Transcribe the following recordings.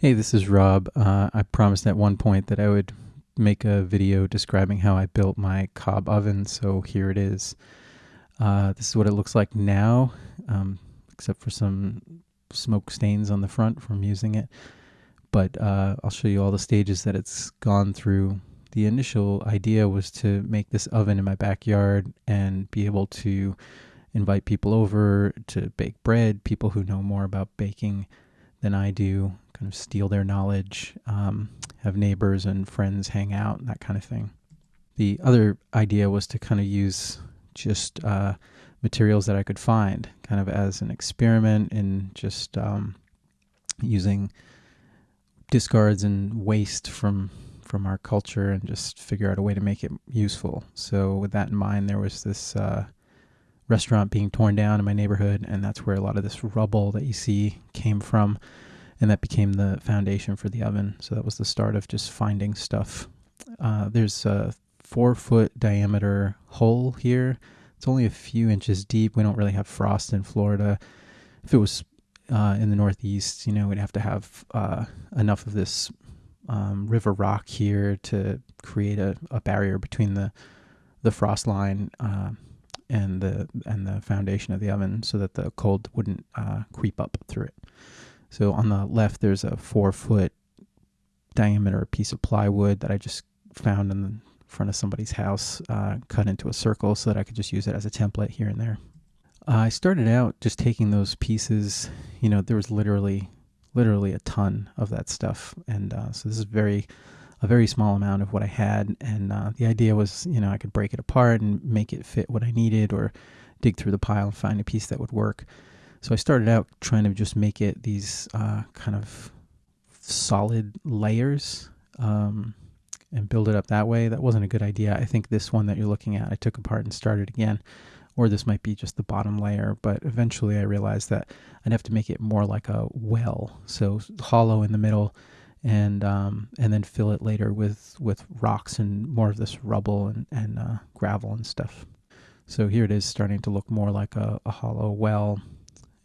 Hey, this is Rob. Uh, I promised at one point that I would make a video describing how I built my cob oven, so here it is. Uh, this is what it looks like now, um, except for some smoke stains on the front from using it. But uh, I'll show you all the stages that it's gone through. The initial idea was to make this oven in my backyard and be able to invite people over to bake bread, people who know more about baking than I do, kind of steal their knowledge, um, have neighbors and friends hang out, that kind of thing. The other idea was to kind of use just uh, materials that I could find, kind of as an experiment in just um, using discards and waste from from our culture and just figure out a way to make it useful. So with that in mind, there was this uh, restaurant being torn down in my neighborhood, and that's where a lot of this rubble that you see came from and that became the foundation for the oven. So that was the start of just finding stuff. Uh, there's a four foot diameter hole here. It's only a few inches deep. We don't really have frost in Florida. If it was uh, in the Northeast, you know, we'd have to have uh, enough of this um, river rock here to create a, a, barrier between the the frost line uh, and the and the foundation of the oven, so that the cold wouldn't uh, creep up through it. So on the left, there's a four foot diameter piece of plywood that I just found in the front of somebody's house, uh, cut into a circle so that I could just use it as a template here and there. Uh, I started out just taking those pieces. You know, there was literally, literally a ton of that stuff, and uh, so this is very, a very small amount of what I had. And uh, the idea was, you know, I could break it apart and make it fit what I needed, or dig through the pile and find a piece that would work. So I started out trying to just make it these uh, kind of solid layers um, and build it up that way. That wasn't a good idea. I think this one that you're looking at, I took apart and started again. Or this might be just the bottom layer, but eventually I realized that I'd have to make it more like a well, so hollow in the middle, and um, and then fill it later with with rocks and more of this rubble and and uh, gravel and stuff. So here it is starting to look more like a, a hollow well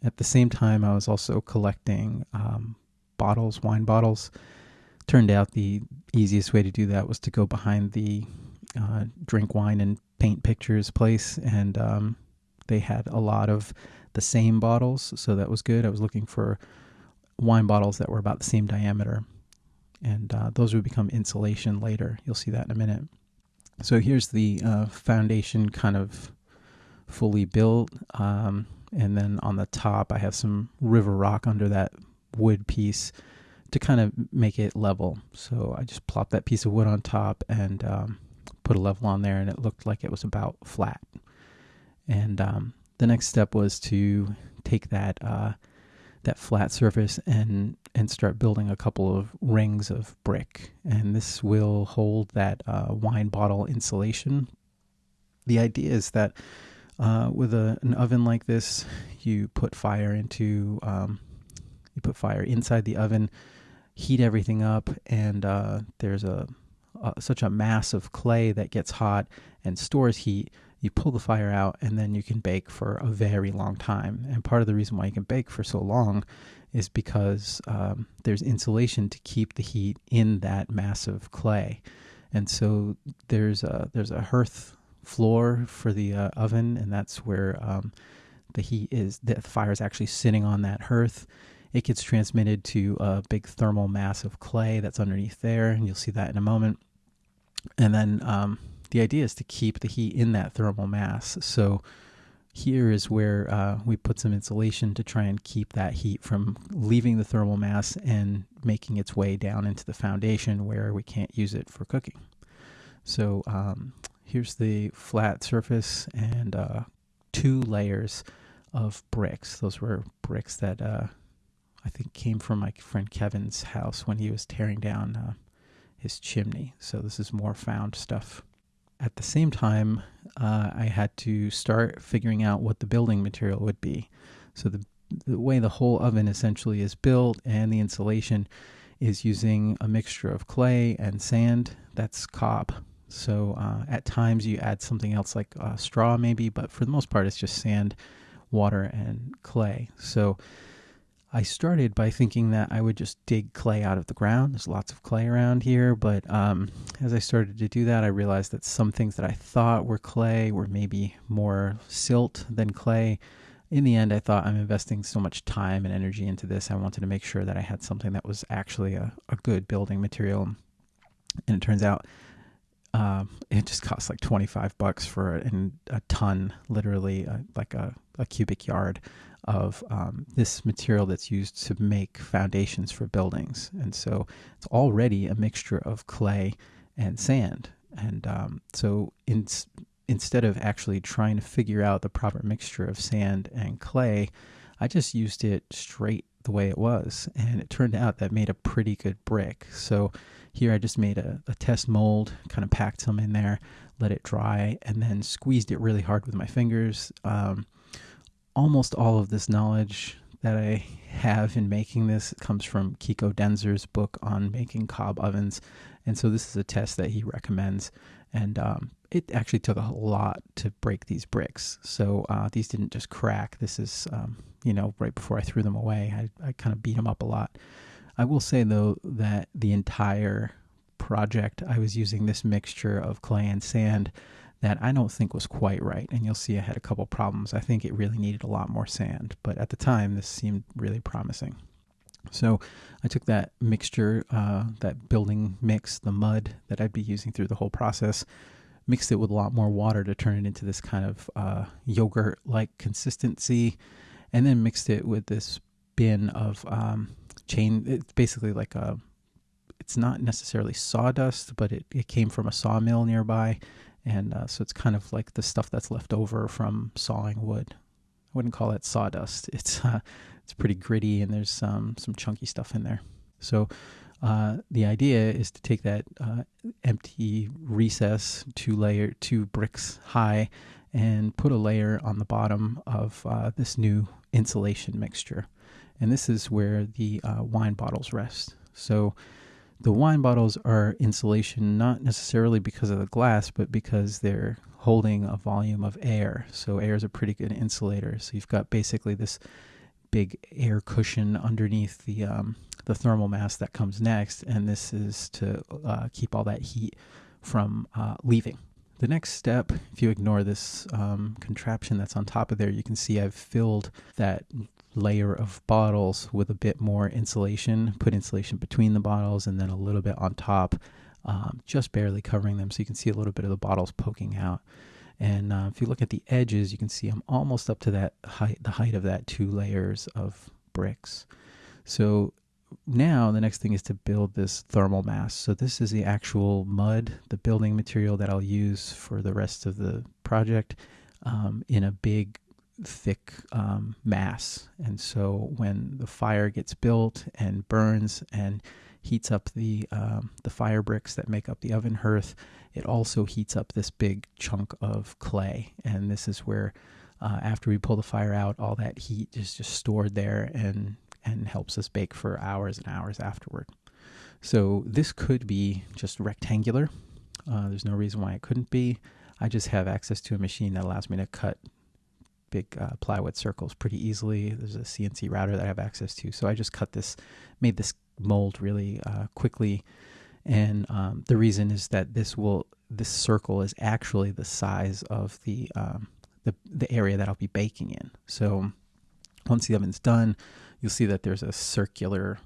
at the same time, I was also collecting um, bottles, wine bottles. Turned out the easiest way to do that was to go behind the uh, drink wine and paint pictures place, and um, they had a lot of the same bottles, so that was good. I was looking for wine bottles that were about the same diameter, and uh, those would become insulation later. You'll see that in a minute. So here's the uh, foundation kind of fully built. Um, and then on the top I have some river rock under that wood piece to kind of make it level. So I just plopped that piece of wood on top and um, put a level on there, and it looked like it was about flat. And um, the next step was to take that uh, that flat surface and and start building a couple of rings of brick, and this will hold that uh, wine bottle insulation. The idea is that uh, with a, an oven like this, you put fire into, um, you put fire inside the oven, heat everything up, and uh, there's a, a, such a mass of clay that gets hot and stores heat. You pull the fire out, and then you can bake for a very long time. And part of the reason why you can bake for so long is because um, there's insulation to keep the heat in that massive clay. And so there's a there's a hearth floor for the uh, oven, and that's where um, the heat is. The fire is actually sitting on that hearth. It gets transmitted to a big thermal mass of clay that's underneath there, and you'll see that in a moment. And then um, the idea is to keep the heat in that thermal mass. So here is where uh, we put some insulation to try and keep that heat from leaving the thermal mass and making its way down into the foundation where we can't use it for cooking. So um, here's the flat surface and uh, two layers of bricks. Those were bricks that uh, I think came from my friend Kevin's house when he was tearing down uh, his chimney. So this is more found stuff. At the same time, uh, I had to start figuring out what the building material would be. So the the way the whole oven essentially is built and the insulation is using a mixture of clay and sand. That's cob. So uh, at times you add something else like uh, straw, maybe, but for the most part, it's just sand, water, and clay. So I started by thinking that I would just dig clay out of the ground. There's lots of clay around here, but um, as I started to do that, I realized that some things that I thought were clay were maybe more silt than clay. In the end, I thought I'm investing so much time and energy into this. I wanted to make sure that I had something that was actually a, a good building material. And it turns out um, it just costs like 25 bucks for a, a ton, literally uh, like a, a cubic yard of um, this material that's used to make foundations for buildings. And so it's already a mixture of clay and sand. And um, so in, instead of actually trying to figure out the proper mixture of sand and clay, I just used it straight the way it was. And it turned out that made a pretty good brick. So here I just made a, a test mold, kind of packed some in there, let it dry, and then squeezed it really hard with my fingers. Um, almost all of this knowledge that I have in making this comes from Kiko Denzer's book on making cob ovens. And so this is a test that he recommends. And um, it actually took a lot to break these bricks. So uh, these didn't just crack. This is, um, you know, right before I threw them away, I, I kind of beat them up a lot. I will say, though, that the entire project, I was using this mixture of clay and sand that I don't think was quite right. And you'll see I had a couple problems. I think it really needed a lot more sand, but at the time, this seemed really promising. So I took that mixture, uh, that building mix, the mud that I'd be using through the whole process, mixed it with a lot more water to turn it into this kind of uh, yogurt like consistency, and then mixed it with this bin of um, chain. It's basically like a, it's not necessarily sawdust, but it, it came from a sawmill nearby and uh, so it's kind of like the stuff that's left over from sawing wood. I wouldn't call it sawdust. It's uh, it's pretty gritty, and there's um, some chunky stuff in there. So uh, the idea is to take that uh, empty recess, two layer, two bricks high, and put a layer on the bottom of uh, this new insulation mixture. And this is where the uh, wine bottles rest. So the wine bottles are insulation not necessarily because of the glass, but because they're holding a volume of air. So air is a pretty good insulator. So you've got basically this big air cushion underneath the um, the thermal mass that comes next, and this is to uh, keep all that heat from uh, leaving. The next step, if you ignore this um, contraption that's on top of there, you can see I've filled that layer of bottles with a bit more insulation, put insulation between the bottles and then a little bit on top, um, just barely covering them so you can see a little bit of the bottles poking out. And uh, if you look at the edges, you can see I'm almost up to that height, the height of that two layers of bricks. So now the next thing is to build this thermal mass. So this is the actual mud, the building material that I'll use for the rest of the project um, in a big thick um, mass. And so when the fire gets built and burns and heats up the um, the fire bricks that make up the oven hearth, it also heats up this big chunk of clay. And this is where, uh, after we pull the fire out, all that heat is just stored there and and helps us bake for hours and hours afterward. So this could be just rectangular. Uh, there's no reason why it couldn't be. I just have access to a machine that allows me to cut big uh, plywood circles pretty easily. There's a CNC router that I have access to, so I just cut this, made this mold really uh, quickly. And um, the reason is that this will this circle is actually the size of the um, the the area that I'll be baking in. So once the oven's done, you'll see that there's a circular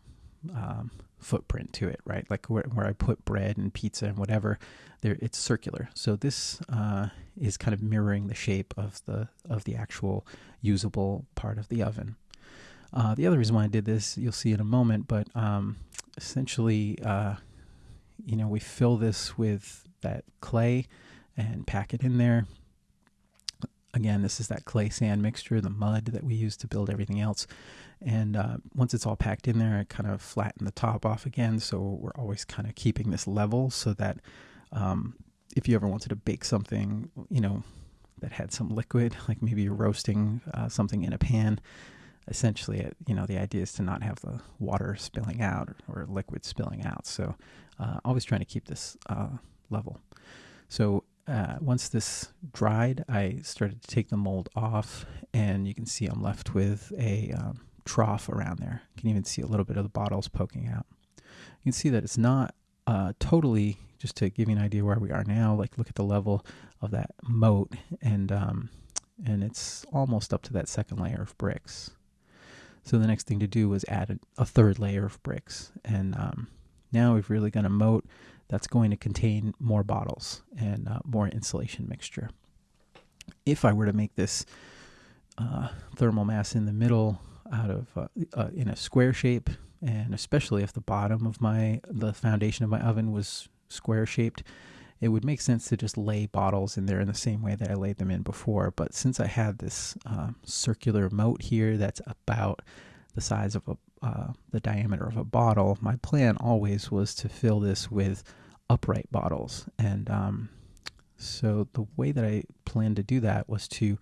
um, footprint to it, right? Like where, where I put bread and pizza and whatever, there it's circular. So this uh, is kind of mirroring the shape of the of the actual usable part of the oven. Uh, the other reason why I did this, you'll see in a moment, but um, essentially, uh, you know, we fill this with that clay and pack it in there. Again, this is that clay sand mixture, the mud that we use to build everything else. And uh, once it's all packed in there, I kind of flatten the top off again. So we're always kind of keeping this level so that um, if you ever wanted to bake something, you know, that had some liquid, like maybe you're roasting uh, something in a pan, essentially, it, you know, the idea is to not have the water spilling out or, or liquid spilling out. So uh, always trying to keep this uh, level. So uh, once this dried, I started to take the mold off, and you can see I'm left with a um, trough around there. You can even see a little bit of the bottles poking out. You can see that it's not uh, totally, just to give you an idea where we are now, like look at the level of that moat and, um, and it's almost up to that second layer of bricks. So the next thing to do was add a, a third layer of bricks. And um, now we've really got a moat that's going to contain more bottles and uh, more insulation mixture. If I were to make this uh, thermal mass in the middle out of uh, uh, in a square shape, and especially if the bottom of my the foundation of my oven was square shaped, it would make sense to just lay bottles in there in the same way that I laid them in before. But since I had this uh, circular moat here that's about the size of a uh, the diameter of a bottle, my plan always was to fill this with upright bottles. And um, so the way that I planned to do that was to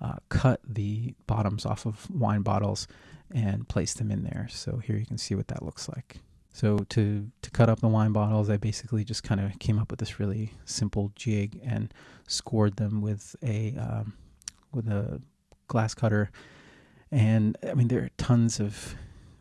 uh, cut the bottoms off of wine bottles and place them in there. So here you can see what that looks like. So to to cut up the wine bottles, I basically just kind of came up with this really simple jig and scored them with a um, with a glass cutter. And I mean, there are tons of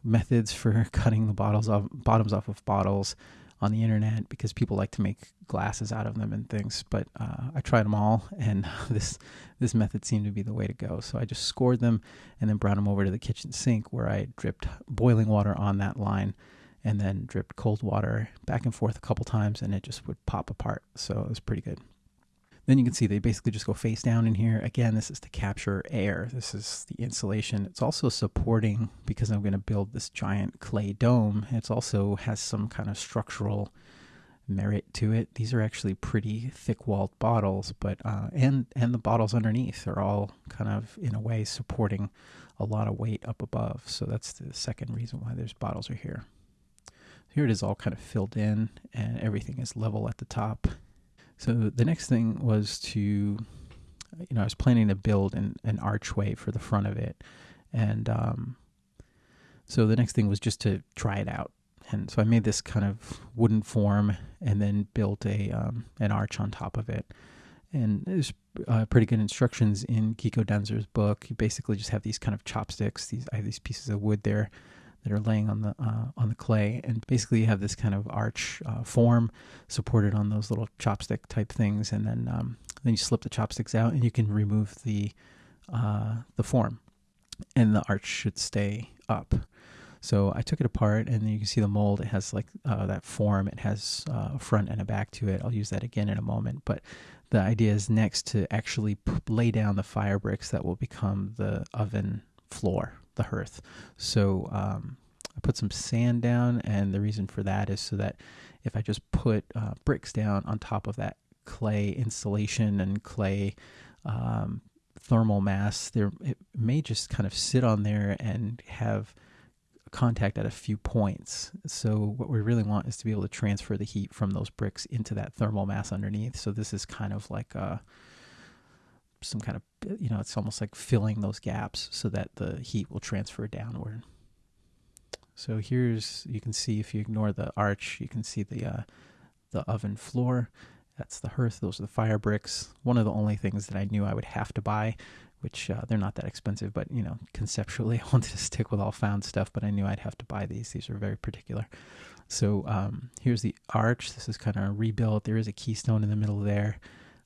methods for cutting the bottles off bottoms off of bottles on the internet because people like to make glasses out of them and things. But uh, I tried them all, and this this method seemed to be the way to go. So I just scored them and then brought them over to the kitchen sink where I dripped boiling water on that line, and then dripped cold water back and forth a couple times, and it just would pop apart. So it was pretty good. Then you can see they basically just go face down in here. Again, this is to capture air. This is the insulation. It's also supporting, because I'm going to build this giant clay dome, it also has some kind of structural merit to it. These are actually pretty thick-walled bottles, but uh, and and the bottles underneath are all kind of in a way supporting a lot of weight up above. So that's the second reason why those bottles are here. Here it is all kind of filled in, and everything is level at the top. So the next thing was to, you know, I was planning to build an, an archway for the front of it. And um, so the next thing was just to try it out. And so I made this kind of wooden form and then built a um, an arch on top of it. And there's uh, pretty good instructions in Kiko Denzer's book. You basically just have these kind of chopsticks. These I have these pieces of wood there that are laying on the uh, on the clay, and basically you have this kind of arch uh, form supported on those little chopstick type things, and then um, then you slip the chopsticks out, and you can remove the uh, the form, and the arch should stay up. So I took it apart, and you can see the mold. It has like uh, that form. It has uh, a front and a back to it. I'll use that again in a moment, but the idea is next to actually lay down the fire bricks that will become the oven floor the hearth. So um, I put some sand down, and the reason for that is so that if I just put uh, bricks down on top of that clay insulation and clay um, thermal mass, there it may just kind of sit on there and have contact at a few points. So what we really want is to be able to transfer the heat from those bricks into that thermal mass underneath. So this is kind of like a some kind of you know it's almost like filling those gaps so that the heat will transfer downward. So here's you can see if you ignore the arch you can see the uh, the oven floor. That's the hearth. Those are the fire bricks. One of the only things that i knew i would have to buy which uh, they're not that expensive but you know conceptually i wanted to stick with all found stuff but i knew i'd have to buy these. These are very particular. So um, here's the arch. This is kind of rebuilt there is a keystone in the middle there.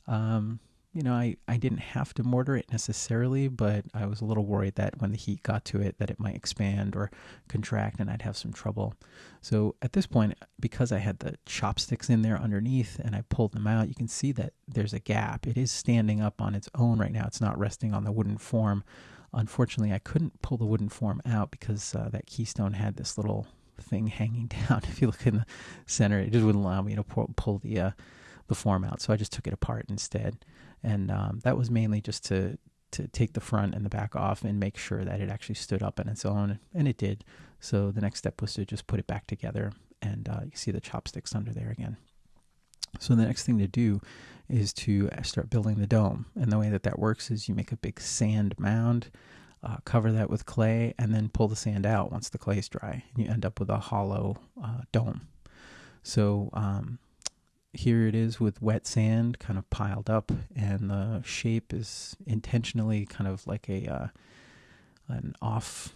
Um, you know, I, I didn't have to mortar it necessarily, but I was a little worried that when the heat got to it, that it might expand or contract and I'd have some trouble. So at this point, because I had the chopsticks in there underneath and I pulled them out, you can see that there's a gap. It is standing up on its own right now. It's not resting on the wooden form. Unfortunately, I couldn't pull the wooden form out because uh, that keystone had this little thing hanging down. If you look in the center, it just wouldn't allow me to pull, pull the uh, the form out. So I just took it apart instead and um, that was mainly just to to take the front and the back off and make sure that it actually stood up on its own, and it did. So the next step was to just put it back together, and uh, you see the chopsticks under there again. So the next thing to do is to start building the dome, and the way that that works is you make a big sand mound. Uh, cover that with clay and then pull the sand out once the clay is dry and you end up with a hollow uh, dome so um, here it is with wet sand kind of piled up, and the shape is intentionally kind of like a uh, an off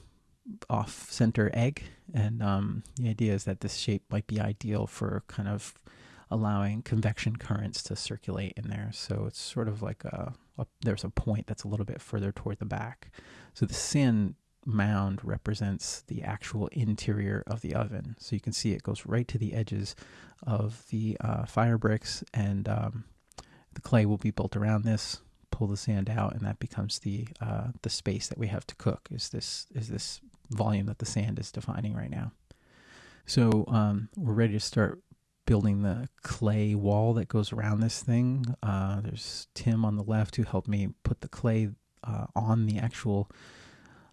off center egg. And um, the idea is that this shape might be ideal for kind of allowing convection currents to circulate in there. So it's sort of like a, a there's a point that's a little bit further toward the back. So the sand mound represents the actual interior of the oven. So you can see it goes right to the edges of the uh, fire bricks, and um, the clay will be built around this. Pull the sand out, and that becomes the uh, the space that we have to cook. Is this is this volume that the sand is defining right now? So um, we're ready to start building the clay wall that goes around this thing. Uh, there's Tim on the left who helped me put the clay uh, on the actual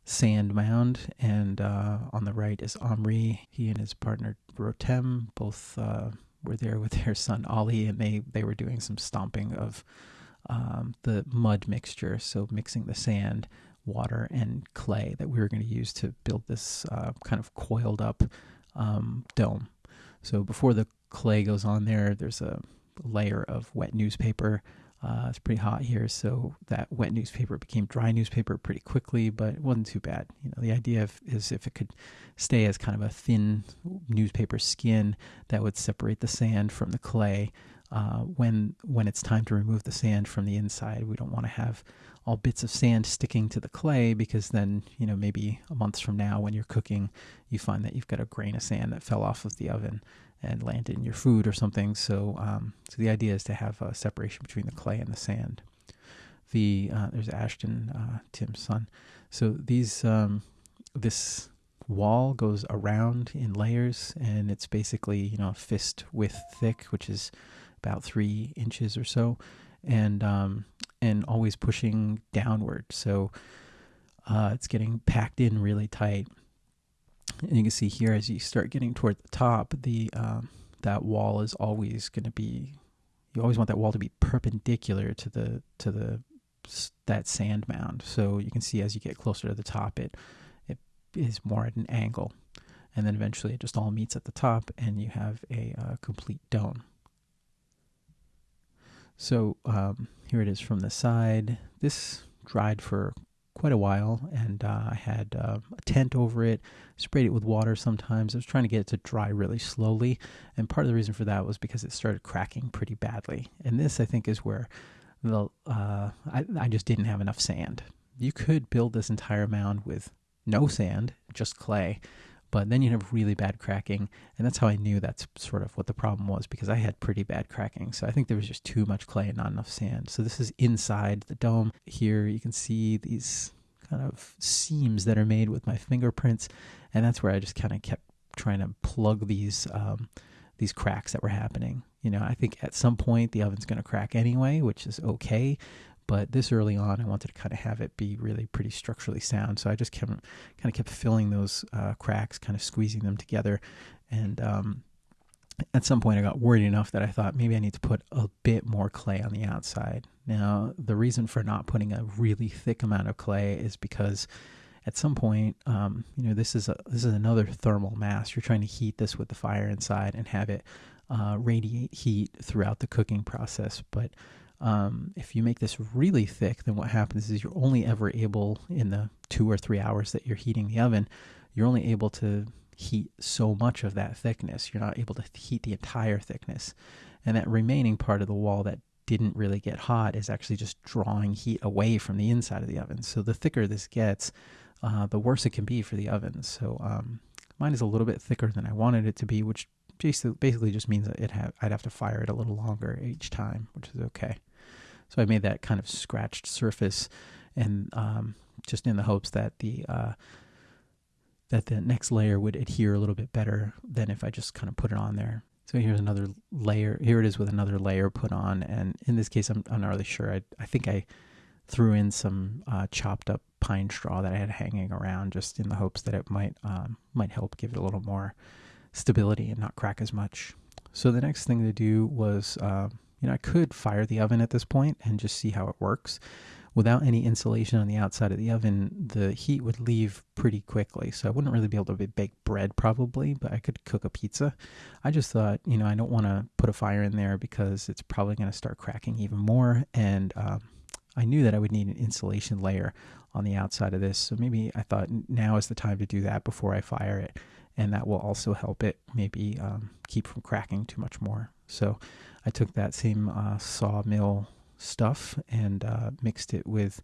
sand mound, and uh, on the right is Omri. He and his partner Rotem both uh, were there with their son Ali, and they they were doing some stomping of um, the mud mixture, so mixing the sand, water, and clay that we were going to use to build this uh, kind of coiled up um, dome. So before the clay goes on there, there's a layer of wet newspaper uh, it's pretty hot here, so that wet newspaper became dry newspaper pretty quickly, but it wasn't too bad. You know, the idea of, is if it could stay as kind of a thin newspaper skin that would separate the sand from the clay. Uh, when when it's time to remove the sand from the inside, we don't want to have all bits of sand sticking to the clay because then you know maybe a month from now when you're cooking, you find that you've got a grain of sand that fell off of the oven and landed in your food or something. So, um, so the idea is to have a separation between the clay and the sand. The uh, there's Ashton, uh, Tim's son. So these um, this wall goes around in layers, and it's basically you know a fist width thick, which is about three inches or so, and um, and always pushing downward. So uh, it's getting packed in really tight. And you can see here as you start getting toward the top, the um, that wall is always going to be. You always want that wall to be perpendicular to the to the that sand mound. So you can see as you get closer to the top, it it is more at an angle, and then eventually it just all meets at the top, and you have a uh, complete dome. So um, here it is from the side. This dried for quite a while, and uh, I had uh, a tent over it, sprayed it with water sometimes. I was trying to get it to dry really slowly, and part of the reason for that was because it started cracking pretty badly. And this, I think, is where the uh, I, I just didn't have enough sand. You could build this entire mound with no sand, just clay, but then you have really bad cracking and that's how i knew that's sort of what the problem was because i had pretty bad cracking. So i think there was just too much clay and not enough sand. So this is inside the dome. Here you can see these kind of seams that are made with my fingerprints and that's where i just kind of kept trying to plug these um, these cracks that were happening. You know i think at some point the oven's going to crack anyway which is okay but this early on, I wanted to kind of have it be really pretty structurally sound. So I just kept kind of kept filling those uh, cracks, kind of squeezing them together. And um, at some point, I got worried enough that I thought maybe I need to put a bit more clay on the outside. Now, the reason for not putting a really thick amount of clay is because at some point, um, you know, this is a this is another thermal mass. You're trying to heat this with the fire inside and have it uh, radiate heat throughout the cooking process, but um, if you make this really thick, then what happens is you're only ever able, in the two or three hours that you're heating the oven, you're only able to heat so much of that thickness. You're not able to heat the entire thickness. And that remaining part of the wall that didn't really get hot is actually just drawing heat away from the inside of the oven. So the thicker this gets, uh, the worse it can be for the oven. So um, mine is a little bit thicker than I wanted it to be, which basically just means that it have, I'd have to fire it a little longer each time, which is okay. So I made that kind of scratched surface, and um, just in the hopes that the uh, that the next layer would adhere a little bit better than if I just kind of put it on there. So here's another layer. Here it is with another layer put on, and in this case, I'm, I'm not really sure. I I think I threw in some uh, chopped up pine straw that I had hanging around, just in the hopes that it might um, might help give it a little more stability and not crack as much. So the next thing to do was uh, you know, I could fire the oven at this point and just see how it works. Without any insulation on the outside of the oven, the heat would leave pretty quickly. So I wouldn't really be able to bake bread probably, but I could cook a pizza. I just thought, you know, I don't want to put a fire in there because it's probably going to start cracking even more. And um, I knew that I would need an insulation layer on the outside of this. So maybe I thought now is the time to do that before I fire it. And that will also help it maybe um, keep from cracking too much more. So I took that same uh, sawmill stuff and uh, mixed it with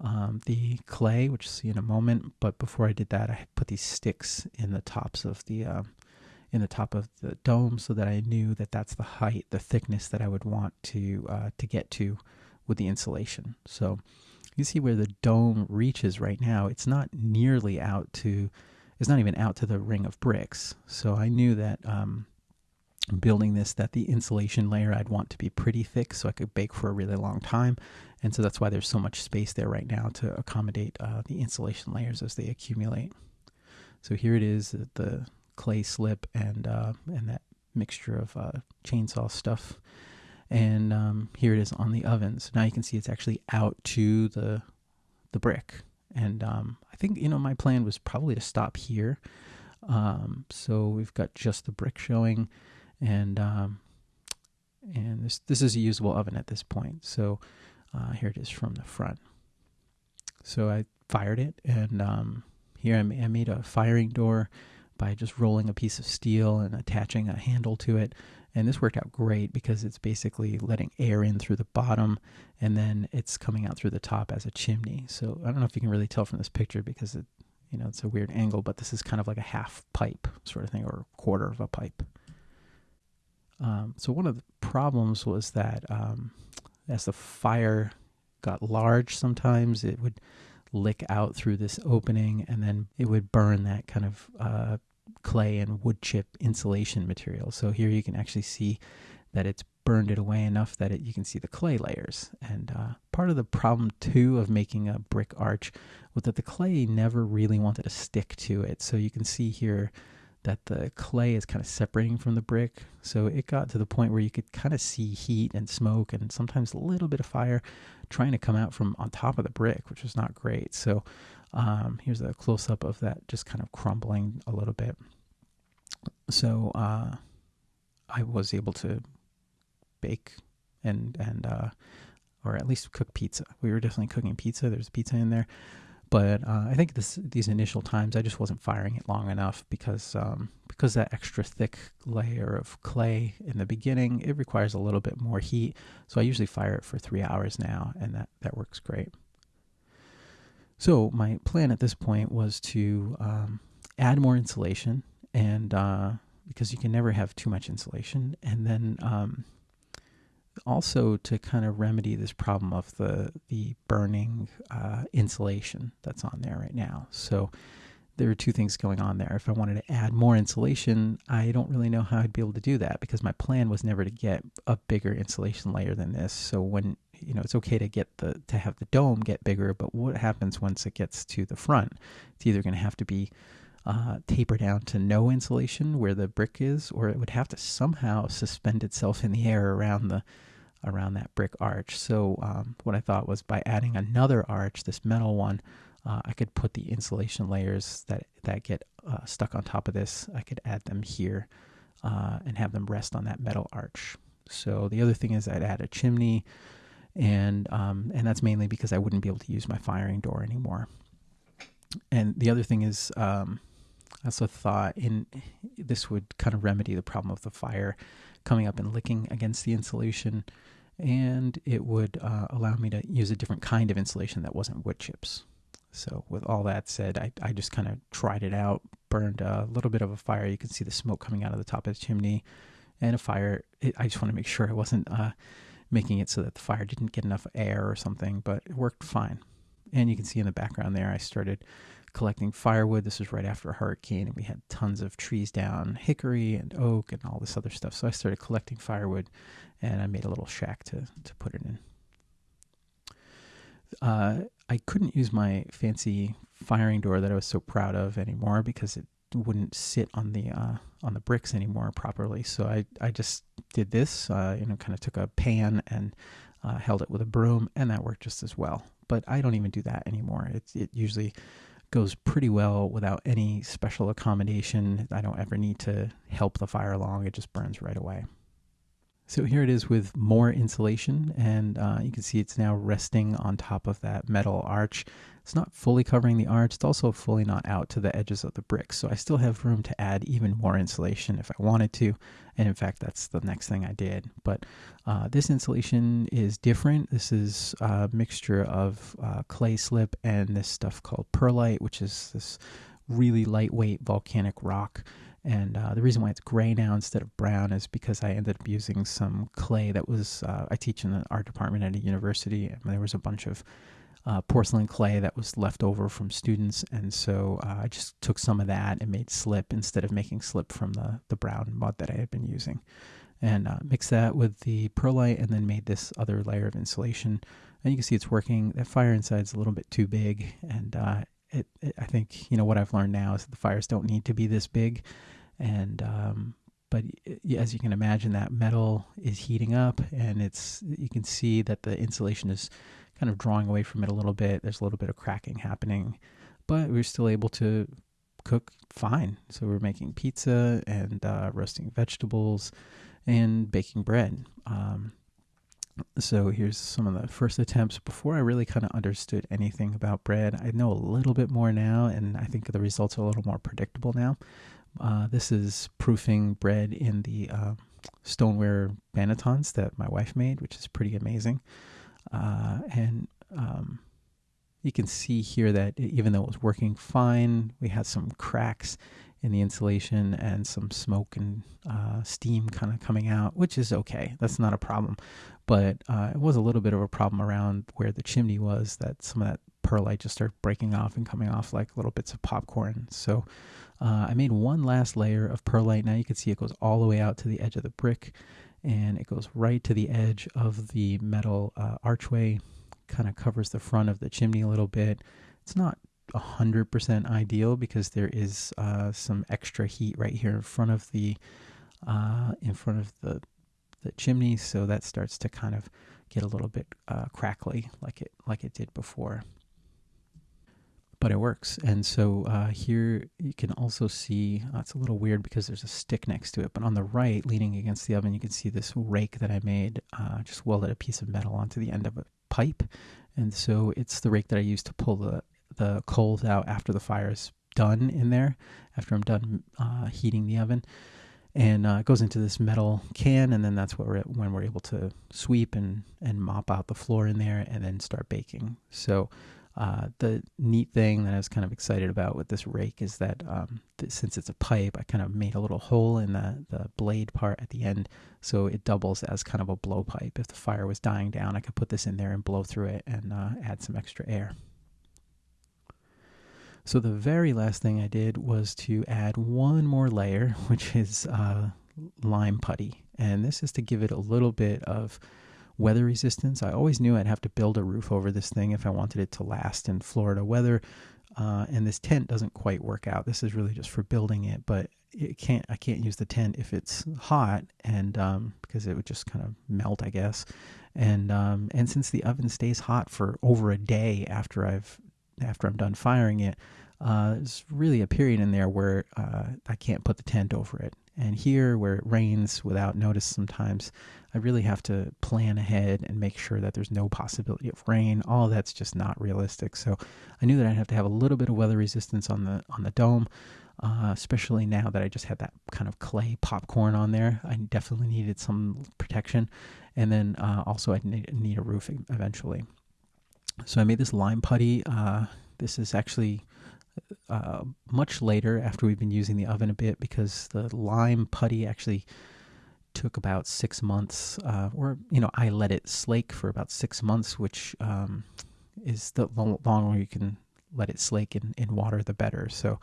um, the clay, which you'll see in a moment. But before I did that, I put these sticks in the tops of the uh, in the top of the dome so that I knew that that's the height, the thickness that I would want to uh, to get to with the insulation. So you see where the dome reaches right now. It's not nearly out to, it's not even out to the ring of bricks. So I knew that um, building this that the insulation layer I'd want to be pretty thick so I could bake for a really long time. And so that's why there's so much space there right now to accommodate uh, the insulation layers as they accumulate. So here it is, the clay slip and uh, and that mixture of uh, chainsaw stuff. And um, here it is on the oven. So now you can see it's actually out to the the brick. And um, I think you know my plan was probably to stop here. Um, so we've got just the brick showing, and um, and this this is a usable oven at this point. So uh, here it is from the front. So I fired it, and um, here I, I made a firing door by just rolling a piece of steel and attaching a handle to it. And this worked out great because it's basically letting air in through the bottom and then it's coming out through the top as a chimney. So I don't know if you can really tell from this picture because it, you know, it's a weird angle, but this is kind of like a half pipe sort of thing or a quarter of a pipe. Um, so one of the problems was that um, as the fire got large, sometimes it would lick out through this opening and then it would burn that kind of uh, clay and wood chip insulation material. So here you can actually see that it's burned it away enough that it, you can see the clay layers. And uh, part of the problem too of making a brick arch was that the clay never really wanted to stick to it. So you can see here that the clay is kind of separating from the brick. So it got to the point where you could kind of see heat and smoke and sometimes a little bit of fire trying to come out from on top of the brick, which was not great. So um, here's a close up of that just kind of crumbling a little bit. So uh, I was able to bake and and uh, or at least cook pizza. We were definitely cooking pizza. There's pizza in there, but uh, I think this these initial times I just wasn't firing it long enough because um, because that extra thick layer of clay in the beginning it requires a little bit more heat. So I usually fire it for three hours now, and that that works great. So my plan at this point was to um, add more insulation, and uh, because you can never have too much insulation, and then um, also to kind of remedy this problem of the the burning uh, insulation that's on there right now. So there are two things going on there. If I wanted to add more insulation, I don't really know how I'd be able to do that because my plan was never to get a bigger insulation layer than this. So when you know it's okay to get the to have the dome get bigger but what happens once it gets to the front? It's either going to have to be uh, taper down to no insulation where the brick is or it would have to somehow suspend itself in the air around the around that brick arch. So um, what i thought was by adding another arch this metal one uh, i could put the insulation layers that that get uh, stuck on top of this. I could add them here uh, and have them rest on that metal arch. So the other thing is i'd add a chimney and um, and that's mainly because I wouldn't be able to use my firing door anymore. And the other thing is, um, I also thought in this would kind of remedy the problem of the fire coming up and licking against the insulation, and it would uh, allow me to use a different kind of insulation that wasn't wood chips. So with all that said, I, I just kind of tried it out, burned a little bit of a fire. You can see the smoke coming out of the top of the chimney, and a fire. It, I just want to make sure it wasn't. Uh, making it so that the fire didn't get enough air or something, but it worked fine. And you can see in the background there, I started collecting firewood. This was right after a hurricane, and we had tons of trees down, hickory and oak and all this other stuff. So I started collecting firewood, and I made a little shack to to put it in. Uh, I couldn't use my fancy firing door that I was so proud of anymore because it wouldn't sit on the uh, on the bricks anymore properly. So I I just did this. Uh, you know, kind of took a pan and uh, held it with a broom, and that worked just as well. But I don't even do that anymore. It it usually goes pretty well without any special accommodation. I don't ever need to help the fire along. It just burns right away. So here it is with more insulation, and uh, you can see it's now resting on top of that metal arch. It's not fully covering the arch, it's also fully not out to the edges of the bricks. So I still have room to add even more insulation if I wanted to. And in fact, that's the next thing I did. But uh, this insulation is different. This is a mixture of uh, clay slip and this stuff called perlite, which is this really lightweight volcanic rock. And uh, the reason why it's gray now instead of brown is because I ended up using some clay that was, uh, I teach in the art department at a university, and there was a bunch of uh, porcelain clay that was left over from students. And so uh, I just took some of that and made slip instead of making slip from the, the brown mud that I had been using. And uh, mixed that with the perlite and then made this other layer of insulation. And you can see it's working. That fire inside is a little bit too big, and uh, it, it, I think you know what I've learned now is that the fires don't need to be this big, and um, but as you can imagine, that metal is heating up, and it's you can see that the insulation is kind of drawing away from it a little bit. There's a little bit of cracking happening, but we're still able to cook fine. So we're making pizza and uh, roasting vegetables and baking bread. Um, so here's some of the first attempts before I really kind of understood anything about bread. I know a little bit more now, and I think the results are a little more predictable now. Uh, this is proofing bread in the uh, stoneware bannetons that my wife made, which is pretty amazing. Uh, and um, you can see here that even though it was working fine, we had some cracks in the insulation and some smoke and uh, steam kind of coming out, which is okay. That's not a problem. But uh, it was a little bit of a problem around where the chimney was that some of that perlite just started breaking off and coming off like little bits of popcorn. So uh, I made one last layer of perlite. Now you can see it goes all the way out to the edge of the brick and it goes right to the edge of the metal uh, archway, kind of covers the front of the chimney a little bit. It's not 100% ideal because there is uh, some extra heat right here in front of the uh, in front of the the chimney so that starts to kind of get a little bit uh, crackly like it like it did before but it works and so uh, here you can also see uh, it's a little weird because there's a stick next to it but on the right leaning against the oven you can see this rake that I made uh, just welded a piece of metal onto the end of a pipe and so it's the rake that I use to pull the the coals out after the fire is done in there, after I'm done uh, heating the oven. And uh, it goes into this metal can, and then that's what we're, when we're able to sweep and, and mop out the floor in there and then start baking. So, uh, the neat thing that I was kind of excited about with this rake is that um, since it's a pipe, I kind of made a little hole in the, the blade part at the end, so it doubles as kind of a blowpipe. If the fire was dying down, I could put this in there and blow through it and uh, add some extra air. So the very last thing I did was to add one more layer, which is uh, lime putty. And this is to give it a little bit of weather resistance. I always knew I'd have to build a roof over this thing if I wanted it to last in Florida weather. Uh, and this tent doesn't quite work out. This is really just for building it, but it can't. I can't use the tent if it's hot, and um, because it would just kind of melt, I guess. And um, and since the oven stays hot for over a day after I've after I'm done firing it, uh, there's really a period in there where uh, I can't put the tent over it. And here, where it rains without notice sometimes, I really have to plan ahead and make sure that there's no possibility of rain. All of that's just not realistic. So I knew that I'd have to have a little bit of weather resistance on the on the dome, uh, especially now that I just had that kind of clay popcorn on there. I definitely needed some protection, and then uh, also I need, need a roof eventually. So I made this lime putty. Uh, this is actually uh, much later after we've been using the oven a bit because the lime putty actually took about six months, uh, or you know, I let it slake for about six months, which um, is the longer you can let it slake in, in water, the better. So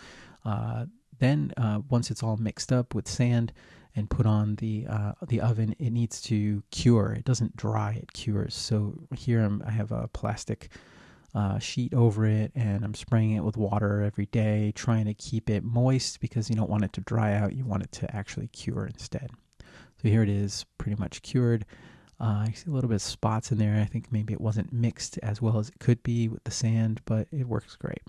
uh, then uh, once it's all mixed up with sand and put on the uh, the oven, it needs to cure. It doesn't dry; it cures. So here I'm, I have a plastic uh, sheet over it, and I'm spraying it with water every day, trying to keep it moist because you don't want it to dry out. You want it to actually cure instead. So here it is, pretty much cured. Uh, I see a little bit of spots in there. I think maybe it wasn't mixed as well as it could be with the sand, but it works great.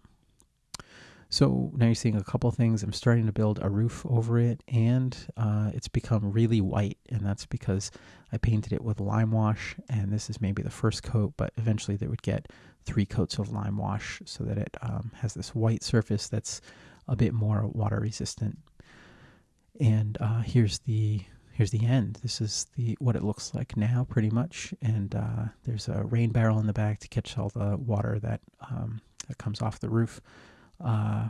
So now you're seeing a couple things. I'm starting to build a roof over it, and uh, it's become really white, and that's because I painted it with lime wash, and this is maybe the first coat, but eventually they would get three coats of lime wash so that it um, has this white surface that's a bit more water resistant. And uh, here's the here's the end. This is the what it looks like now, pretty much. And uh, there's a rain barrel in the back to catch all the water that um, that comes off the roof. Uh,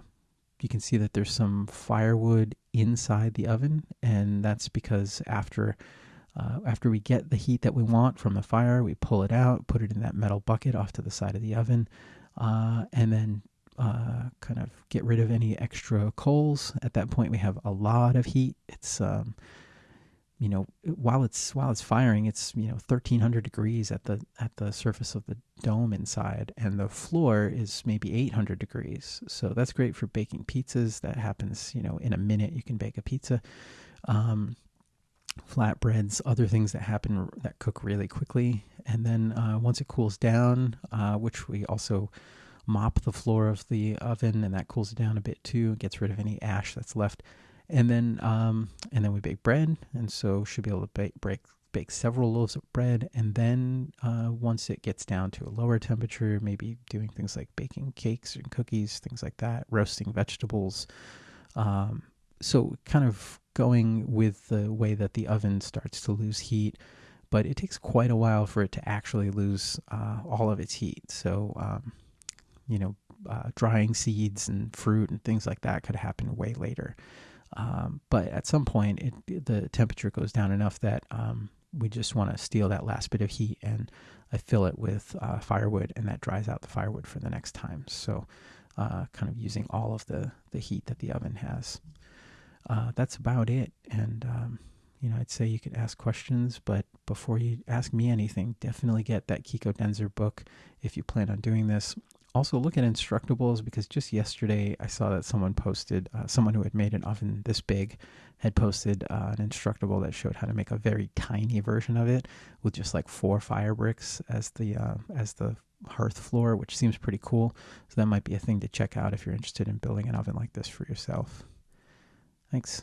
you can see that there's some firewood inside the oven, and that's because after uh, after we get the heat that we want from the fire, we pull it out, put it in that metal bucket off to the side of the oven, uh, and then uh, kind of get rid of any extra coals. At that point, we have a lot of heat. It's um, you know while it's while it's firing it's you know 1300 degrees at the at the surface of the dome inside and the floor is maybe 800 degrees so that's great for baking pizzas that happens you know in a minute you can bake a pizza um, flatbreads other things that happen that cook really quickly. And then uh, once it cools down uh, which we also mop the floor of the oven and that cools it down a bit too gets rid of any ash that's left. And then um, and then we bake bread, and so should be able to bake break bake several loaves of bread, and then uh, once it gets down to a lower temperature, maybe doing things like baking cakes and cookies, things like that, roasting vegetables. Um, so kind of going with the way that the oven starts to lose heat, but it takes quite a while for it to actually lose uh, all of its heat. So um, you know, uh, drying seeds and fruit and things like that could happen way later. Um, but at some point, it, the temperature goes down enough that um, we just want to steal that last bit of heat and I fill it with uh, firewood, and that dries out the firewood for the next time. So, uh, kind of using all of the the heat that the oven has. Uh, that's about it. And um, you know, I'd say you could ask questions, but before you ask me anything, definitely get that Kiko Denzer book if you plan on doing this also look at Instructables because just yesterday I saw that someone posted, uh, someone who had made an oven this big had posted uh, an Instructable that showed how to make a very tiny version of it with just like four fire bricks as the uh, as the hearth floor, which seems pretty cool. So that might be a thing to check out if you're interested in building an oven like this for yourself. Thanks.